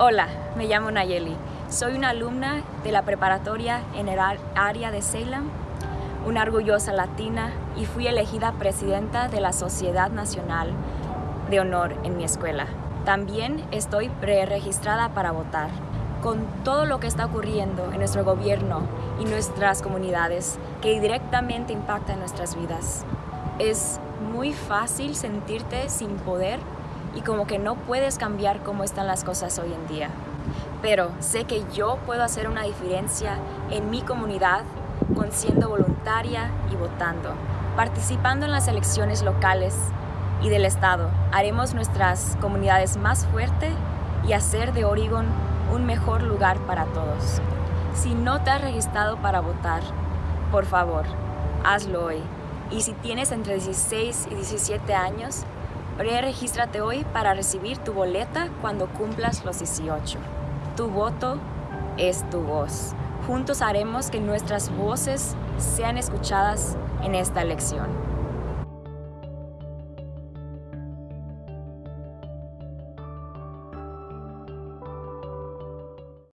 Hola, me llamo Nayeli. Soy una alumna de la preparatoria en el área de Salem, una orgullosa latina y fui elegida presidenta de la Sociedad Nacional de Honor en mi escuela. También estoy pre-registrada para votar. Con todo lo que está ocurriendo en nuestro gobierno y nuestras comunidades que directamente impacta en nuestras vidas, es muy fácil sentirte sin poder y como que no puedes cambiar cómo están las cosas hoy en día. Pero sé que yo puedo hacer una diferencia en mi comunidad con siendo voluntaria y votando. Participando en las elecciones locales y del Estado, haremos nuestras comunidades más fuertes y hacer de Oregon un mejor lugar para todos. Si no te has registrado para votar, por favor, hazlo hoy. Y si tienes entre 16 y 17 años, Pre-regístrate hoy para recibir tu boleta cuando cumplas los 18. Tu voto es tu voz. Juntos haremos que nuestras voces sean escuchadas en esta elección.